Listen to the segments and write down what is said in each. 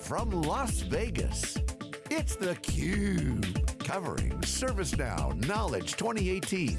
from Las Vegas, it's theCUBE, covering ServiceNow Knowledge 2018.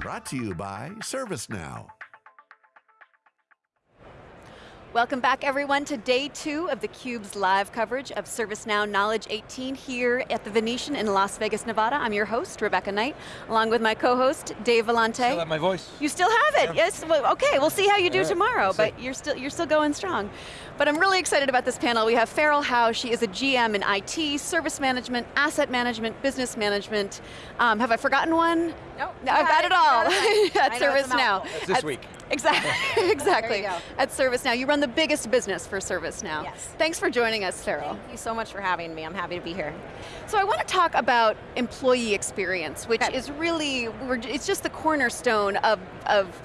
Brought to you by ServiceNow. Welcome back everyone to day two of theCUBE's live coverage of ServiceNow Knowledge 18 here at the Venetian in Las Vegas, Nevada. I'm your host, Rebecca Knight, along with my co-host, Dave Vellante. Still have my voice. You still have it, yeah. yes. Well, okay, we'll see how you do right. tomorrow, We'll but you're still, you're still going strong. But I'm really excited about this panel. We have Farrell Howe, she is a GM in IT, service management, asset management, business management. Um, have I forgotten one? Nope, No, I've got got it it, all you got it. at I know ServiceNow. mouthful. That's this At- week. Exactly, exactly. There you go. At ServiceNow, you run the biggest business for ServiceNow. Yes. Thanks for joining us, Farrell. Thank you so much for having me. I'm happy to be here. So I want to talk about employee experience, which Okay. is really, it's just the cornerstone of, of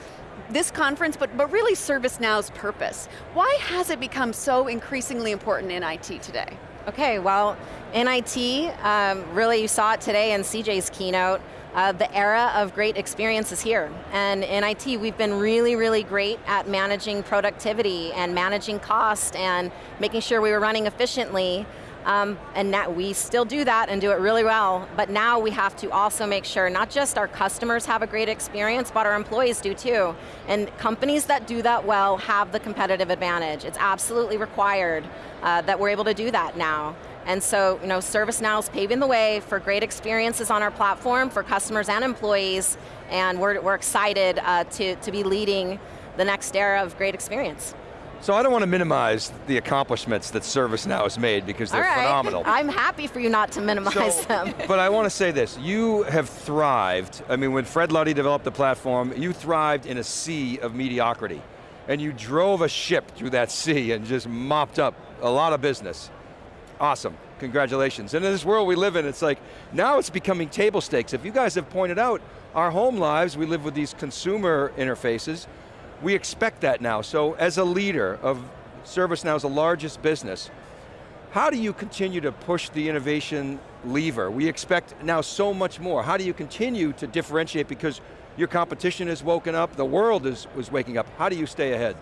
this conference, but, but really ServiceNow's purpose. Why has it become so increasingly important in IT today? Okay, well, in IT, um, really you saw it today in CJ's keynote, uh, the era of great experience is here. And in IT, we've been really, really great at managing productivity and managing cost and making sure we were running efficiently. Um, and now we still do that and do it really well, but now we have to also make sure not just our customers have a great experience, but our employees do too. And companies that do that well have the competitive advantage. It's absolutely required uh, that we're able to do that now. And so, you know, ServiceNow is paving the way for great experiences on our platform for customers and employees, and we're, we're excited uh, to, to be leading the next era of great experience. So I don't want to minimize the accomplishments that ServiceNow has made because they're right. phenomenal. I'm happy for you not to minimize So- them. but I want to say this, you have thrived, I mean when Fred Luddy developed the platform, you thrived in a sea of mediocrity. And you drove a ship through that sea and just mopped up a lot of business. Awesome, congratulations. And in this world we live in, it's like, now it's becoming table stakes. If you guys have pointed out, our home lives, we live with these consumer interfaces, we expect that now. So as a leader of ServiceNow's the largest business, how do you continue to push the innovation lever? We expect now so much more. How do you continue to differentiate because your competition has woken up, the world is, was waking up. How do you stay ahead?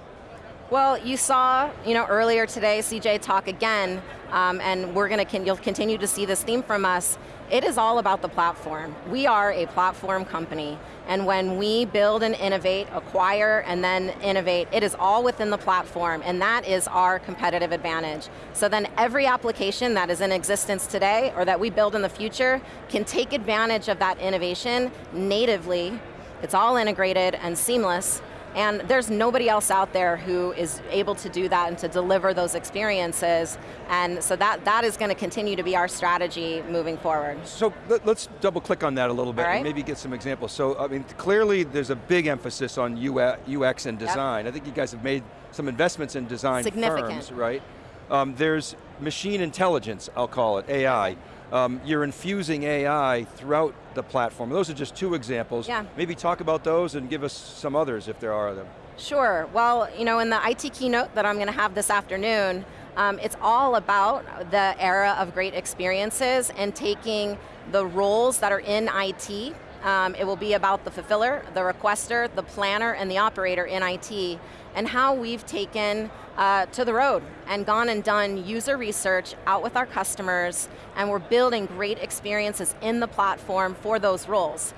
Well, you saw, you know, earlier today, CJ talk again, um, and we're going to, you'll continue to see this theme from us. It is all about the platform. We are a platform company, and when we build and innovate, acquire, and then innovate, it is all within the platform, and that is our competitive advantage. So then every application that is in existence today, or that we build in the future, can take advantage of that innovation natively. It's all integrated and seamless, and there's nobody else out there who is able to do that and to deliver those experiences. And so that, that is going to continue to be our strategy moving forward. So let, us double click on that a little bit right. and maybe get some examples. So I mean, clearly there's a big emphasis on UX and design. I think you guys have made some investments in design Significant. firms, right? Um, there's machine intelligence, I'll call it, AI. Um, you're infusing AI throughout the platform. Those are just two examples. Yeah. Maybe talk about those and give us some others if there are them. Sure, well, you know, in the IT keynote that I'm going to have this afternoon, um, it's all about the era of great experiences and taking the roles that are in IT. Um, it will be about the fulfiller, the requester, the planner, and the operator in IT, and how we've taken uh, to the road and gone and done user research out with our customers, and we're building great experiences in the platform for those roles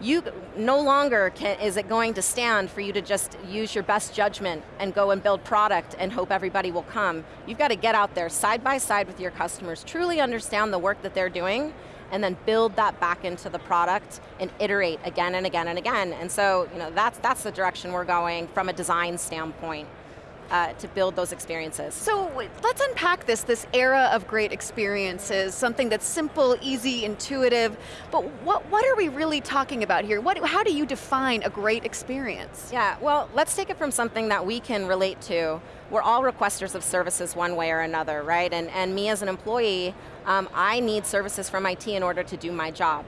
you no longer can, is it going to stand for you to just use your best judgment and go and build product and hope everybody will come. You've got to get out there side by side with your customers, truly understand the work that they're doing, and then build that back into the product and iterate again and again and again. And so, you know, that's, that's the direction we're going from a design standpoint. Uh, to build those experiences. So let's unpack this, this era of great experiences, something that's simple, easy, intuitive, but what, what are we really talking about here? What, how do you define a great experience? Yeah, well, let's take it from something that we can relate to. We're all requesters of services one way or another, right? And, and me as an employee, um, I need services from IT in order to do my job.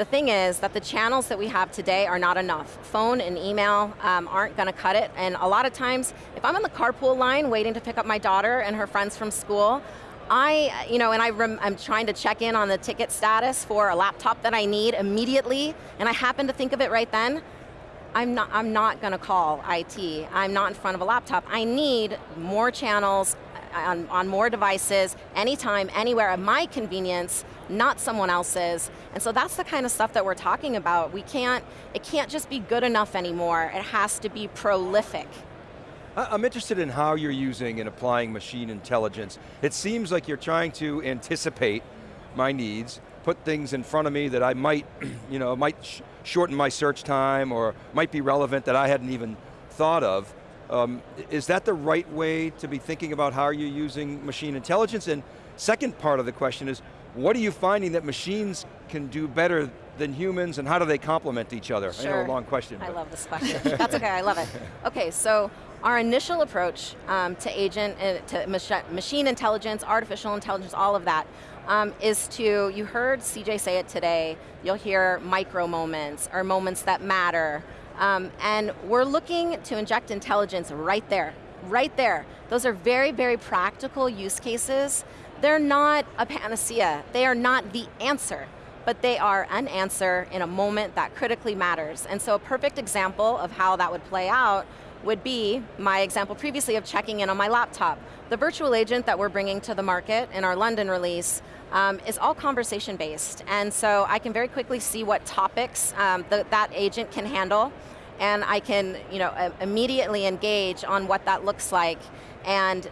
The thing is that the channels that we have today are not enough. Phone and email um, aren't going to cut it, and a lot of times, if I'm on the carpool line waiting to pick up my daughter and her friends from school, I, you know, and I am trying to check in on the ticket status for a laptop that I need immediately, and I happen to think of it right then, I'm not, I'm not going to call IT. I'm not in front of a laptop. I need more channels on, on more devices, anytime, anywhere, at my convenience, not someone else's. And so that's the kind of stuff that we're talking about. We can't, it can't just be good enough anymore. It has to be prolific. I'm interested in how you're using and applying machine intelligence. It seems like you're trying to anticipate my needs, put things in front of me that I might, you know, might sh shorten my search time or might be relevant that I hadn't even thought of. Um, is that the right way to be thinking about how you're using machine intelligence? And second part of the question is, what are you finding that machines can do better than humans and how do they complement each other? Sure. I know a long question. I love this question. That's okay, I love it. Okay, so our initial approach um, to agent, uh, to mach machine intelligence, artificial intelligence, all of that, um, is to, you heard CJ say it today, you'll hear micro moments or moments that matter, um, and we're looking to inject intelligence right there, right there. Those are very, very practical use cases. They're not a panacea. They are not the answer, but they are an answer in a moment that critically matters. And so a perfect example of how that would play out would be my example previously of checking in on my laptop. The virtual agent that we're bringing to the market in our London release um, is all conversation based. And so I can very quickly see what topics um, the, that agent can handle and I can you know, immediately engage on what that looks like and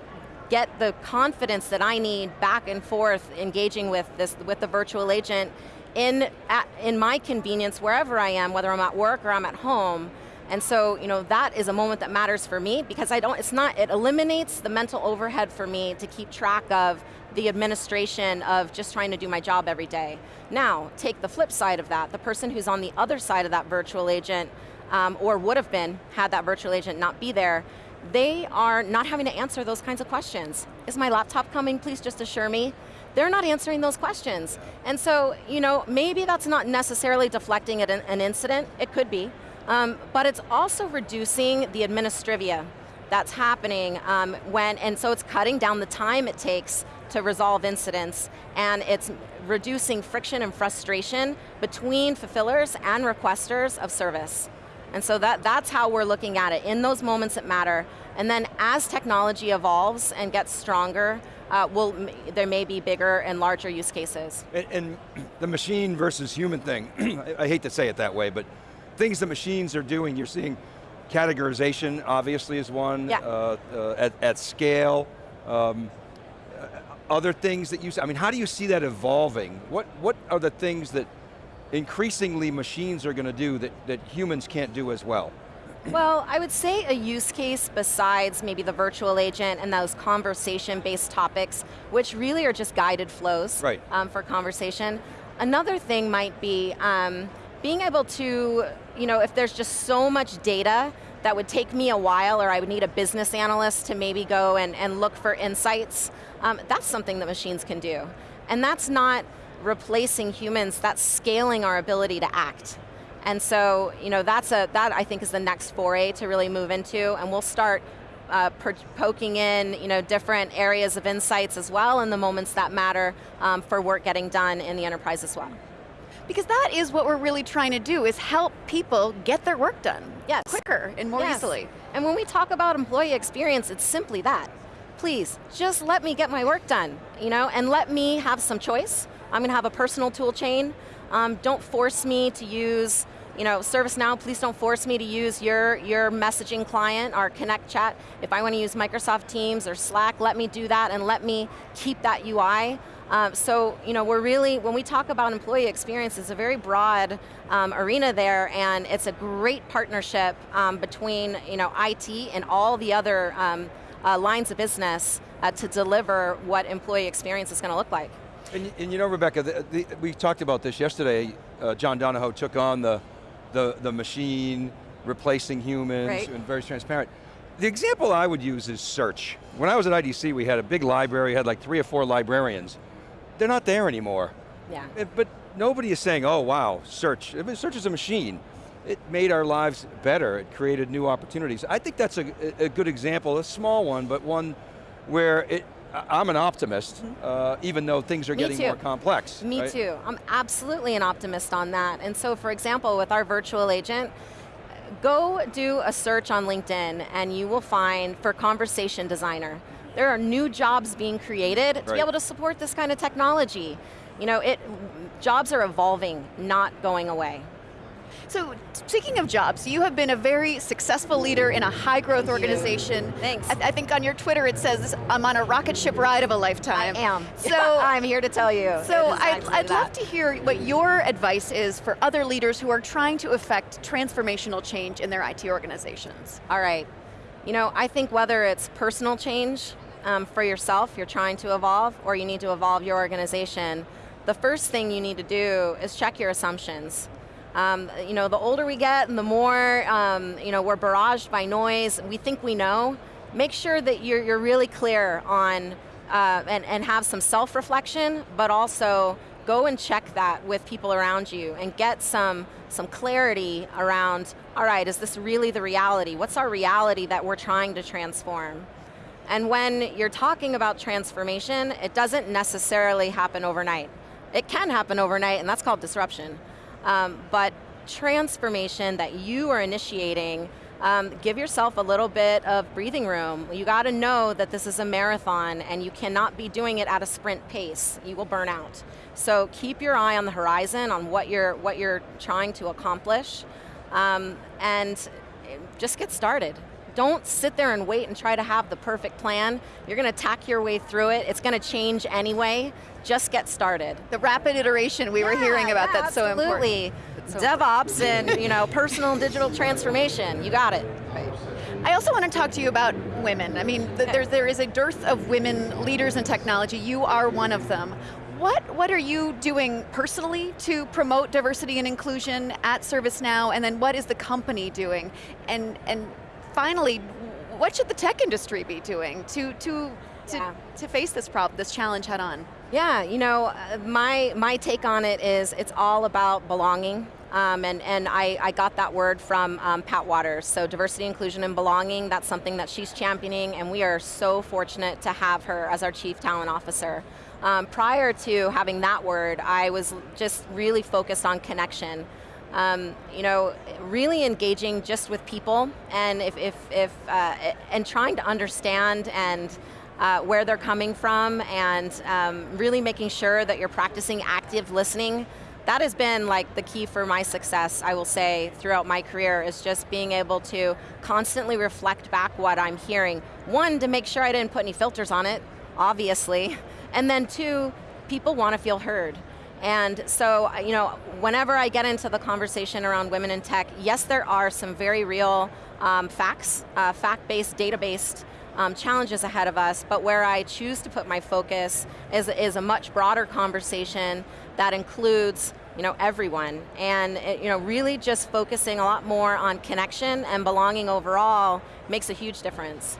get the confidence that I need back and forth engaging with, this, with the virtual agent in, at, in my convenience wherever I am, whether I'm at work or I'm at home, and so, you know, that is a moment that matters for me because I don't, it's not, it eliminates the mental overhead for me to keep track of the administration of just trying to do my job every day. Now, take the flip side of that, the person who's on the other side of that virtual agent um, or would have been had that virtual agent not be there, they are not having to answer those kinds of questions. Is my laptop coming? Please just assure me. They're not answering those questions. And so, you know, maybe that's not necessarily deflecting an, an incident, it could be, um, but it's also reducing the administrivia that's happening um, when, and so it's cutting down the time it takes to resolve incidents, and it's reducing friction and frustration between fulfillers and requesters of service. And so that, that's how we're looking at it, in those moments that matter. And then as technology evolves and gets stronger, uh, will there may be bigger and larger use cases. And, and the machine versus human thing, I, hate to say it that way, but things the machines are doing, you're seeing categorization obviously is one, yeah. uh, uh, at, at, scale. Um, other things that you, I mean, how do you see that evolving? What, what are the things that increasingly machines are going to do that, that humans can't do as well? Well, I would say a use case besides maybe the virtual agent and those conversation-based topics, which really are just guided flows right. um, for conversation. Another thing might be um, being able to, you know, if there's just so much data that would take me a while or I would need a business analyst to maybe go and, and look for insights, um, that's something that machines can do. And that's not replacing humans, that's scaling our ability to act. And so, you know, that's a, that I think is the next foray to really move into, and we'll start uh, poking in you know, different areas of insights as well in the moments that matter um, for work getting done in the enterprise as well. Because that is what we're really trying to do, is help people get their work done yes. quicker and more yes. easily. And when we talk about employee experience, it's simply that. Please, just let me get my work done, you know, and let me have some choice. I'm going to have a personal tool chain. Um, don't force me to use you know, ServiceNow, please don't force me to use your, your messaging client, or Connect chat. If I want to use Microsoft Teams or Slack, let me do that and let me keep that UI. Um, so, you know, we're really, when we talk about employee experience, it's a very broad um, arena there, and it's a great partnership um, between, you know, IT and all the other um, uh, lines of business uh, to deliver what employee experience is going to look like. And, and, you know, Rebecca, the, the, we talked about this yesterday. Uh, John Donahoe took on the, the, the machine replacing humans right. and very transparent. The example I would use is search. When I was at IDC, we had a big library, had like three or four librarians they're not there anymore. Yeah. It, eh, but nobody is saying, oh wow, search. I mean, search is a machine. It made our lives better. It created new opportunities. I think that's a, a good example, a small one, but one where it, I'm an optimist, mm -hmm. uh, even though things are Me getting too. more complex. Me right? too. I'm absolutely an optimist on that. And so, for example, with our virtual agent, go do a search on LinkedIn and you will find, for conversation designer, there are new jobs being created to Right. be able to support this kind of technology. You know, it, jobs are evolving, not going away. So speaking of jobs, you have been a very successful leader in a high growth Thank you. organization. Thanks. I, I think on your Twitter it says, I'm on a rocket ship ride of a lifetime. I am. So I'm here to tell you. So I'd, I'd love to hear what your advice is for other leaders who are trying to effect transformational change in their IT organizations. All right. You know, I think whether it's personal change um, for yourself, you're trying to evolve, or you need to evolve your organization, the first thing you need to do is check your assumptions. Um, you know, the older we get and the more, um, you know, we're barraged by noise, we think we know, make sure that you're, you're really clear on, uh, and, and have some self-reflection, but also go and check that with people around you and get some, some clarity around, all right, is this really the reality? What's our reality that we're trying to transform? And when you're talking about transformation, it doesn't necessarily happen overnight. It can happen overnight, and that's called disruption. Um, but transformation that you are initiating, um, give yourself a little bit of breathing room. You got to know that this is a marathon and you cannot be doing it at a sprint pace. You will burn out. So keep your eye on the horizon on what you're, what you're trying to accomplish um, and just get started. Don't sit there and wait and try to have the perfect plan. You're going to tack your way through it. It's going to change anyway. Just get started. The rapid iteration we were hearing about, yeah, that's so important. absolutely. so DevOps and you know personal and digital transformation. You got it. I also want to talk to you about women. I mean, th there, there is a dearth of women leaders in technology. You are one of them. What, what are you doing personally to promote diversity and inclusion at ServiceNow, and then what is the company doing? And, and finally, what should the tech industry be doing to, to, to, Yeah. to face this problem, this challenge head on? Yeah, you know, uh, my, my take on it is it's all about belonging. Um, and and I, I got that word from um, Pat Wadors. So diversity, inclusion, and belonging, that's something that she's championing, and we are so fortunate to have her as our Chief Talent Officer. Um, prior to having that word, I was just really focused on connection. Um, you know, really engaging just with people, and if, if, if uh, and trying to understand and uh, where they're coming from and um, really making sure that you're practicing active listening. That has been like the key for my success, I will say, throughout my career, is just being able to constantly reflect back what I'm hearing. One, to make sure I didn't put any filters on it, obviously, and then two, people want to feel heard. And so, you know, whenever I get into the conversation around women in tech, yes, there are some very real um, facts, uh, fact-based, data-based um, challenges ahead of us, but where I choose to put my focus is, is a much broader conversation that includes you know, everyone, and it, you know, really just focusing a lot more on connection and belonging overall makes a huge difference.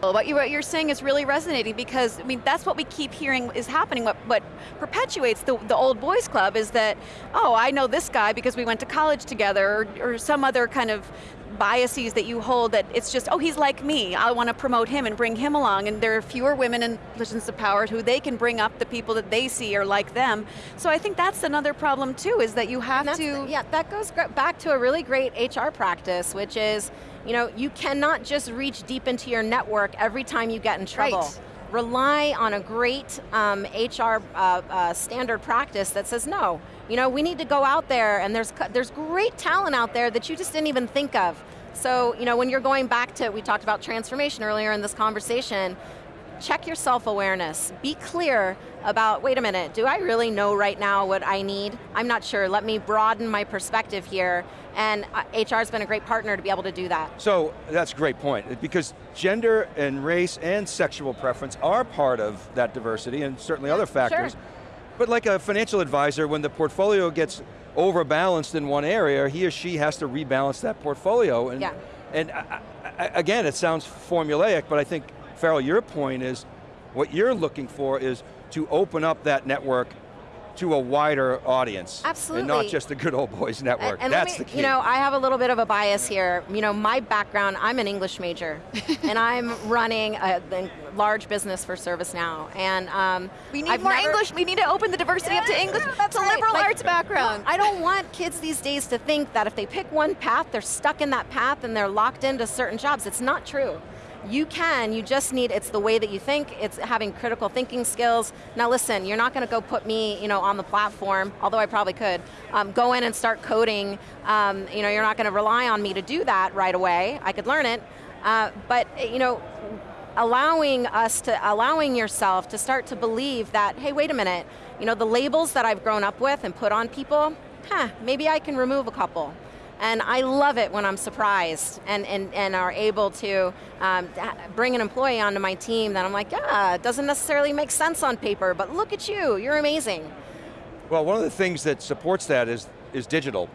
What, you, what you're saying is really resonating because, I mean, that's what we keep hearing is happening. What, what perpetuates the, the old boys club is that, oh, I know this guy because we went to college together, or, or some other kind of biases that you hold that it's just, oh, he's like me, I want to promote him and bring him along, and there are fewer women in positions of power who they can bring up the people that they see are like them. So I think that's another problem too, is that you have to... the- yeah, that goes back to a really great HR practice, which is, you know, you cannot just reach deep into your network every time you get in trouble. Right. Rely on a great um, HR uh, uh, standard practice that says, no, you know, we need to go out there and there's, there's great talent out there that you just didn't even think of. So, you know, when you're going back to, we talked about transformation earlier in this conversation, check your self-awareness. Be clear about, wait a minute, do I really know right now what I need? I'm not sure, let me broaden my perspective here. And uh, HR has been a great partner to be able to do that. So that's a great point, because gender and race and sexual preference are part of that diversity and certainly other factors. sure. But like a financial advisor, when the portfolio gets overbalanced in one area, he or she has to rebalance that portfolio. And, Yeah. and I, I, again, it sounds formulaic, but I think, Farrell, your point is, what you're looking for is to open up that network to a wider audience. Absolutely. And not just the good old boys network, And, and that's me, the key. You know, I have a little bit of a bias here. You know, my background, I'm an English major, and I'm running a, a large business for ServiceNow. And um, We need I've more never- English, we need to open the diversity up to English. yeah, that's it's a right. liberal Like, arts background. I don't want kids these days to think that if they pick one path, they're stuck in that path and they're locked into certain jobs. It's not true. You can, you just need, it's the way that you think, it's having critical thinking skills. Now listen, you're not going to go put me you know, on the platform, although I probably could, um, go in and start coding. Um, you know, you're not going to rely on me to do that right away. I could learn it. Uh, but you know, allowing us to, allowing yourself to start to believe that, hey, wait a minute, you know, the labels that I've grown up with and put on people, huh, maybe I can remove a couple. And I love it when I'm surprised and, and, and are able to um, bring an employee onto my team that I'm like, yeah, it doesn't necessarily make sense on paper, but look at you, you're amazing. Well, one of the things that supports that is, is digital.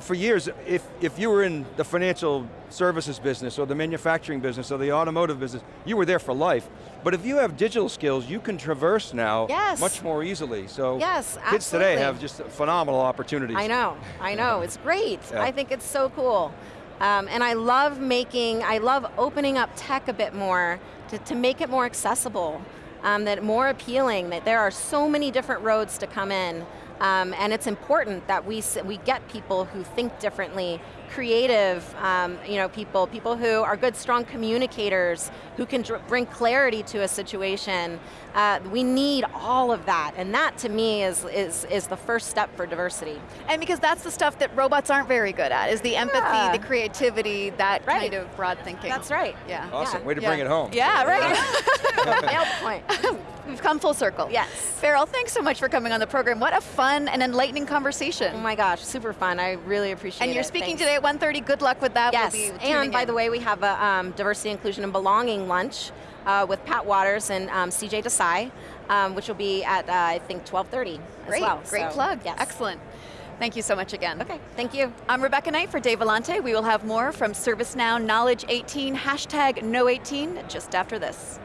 For years, if, if you were in the financial services business or the manufacturing business or the automotive business, you were there for life. But if you have digital skills, you can traverse now yes. much more easily. So yes, kids today have just phenomenal opportunities. I know, I know, it's great. Yeah. I think it's so cool. Um, and I love making, I love opening up tech a bit more to, to make it more accessible, um, that more appealing, that there are so many different roads to come in. Um, and it's important that we, we get people who think differently, creative um, you know, people, people who are good, strong communicators, who can bring clarity to a situation. Uh, we need all of that, and that to me is, is, is the first step for diversity. And because that's the stuff that robots aren't very good at, is the empathy, yeah. the creativity, that right. kind of broad thinking. That's right. Yeah. Awesome, yeah. way to yeah. bring it home. Yeah, right. Nailed point. We've come full circle. Yes. Farrell, thanks so much for coming on the program. What a fun and enlightening conversation. Oh my gosh, super fun. I really appreciate it. And you're it. speaking thanks. today at 1.30. Good luck with that. Yes, we'll and by in. the way, we have a um, diversity, inclusion, and belonging lunch uh, with Pat Wadors and um, CJ Desai, um, which will be at, uh, I think, 12.30 as well. Great so, plug. Yes. Excellent. Thank you so much again. Okay, thank you. I'm Rebecca Knight for Dave Vellante. We will have more from ServiceNow Knowledge 18, hashtag Know18, just after this.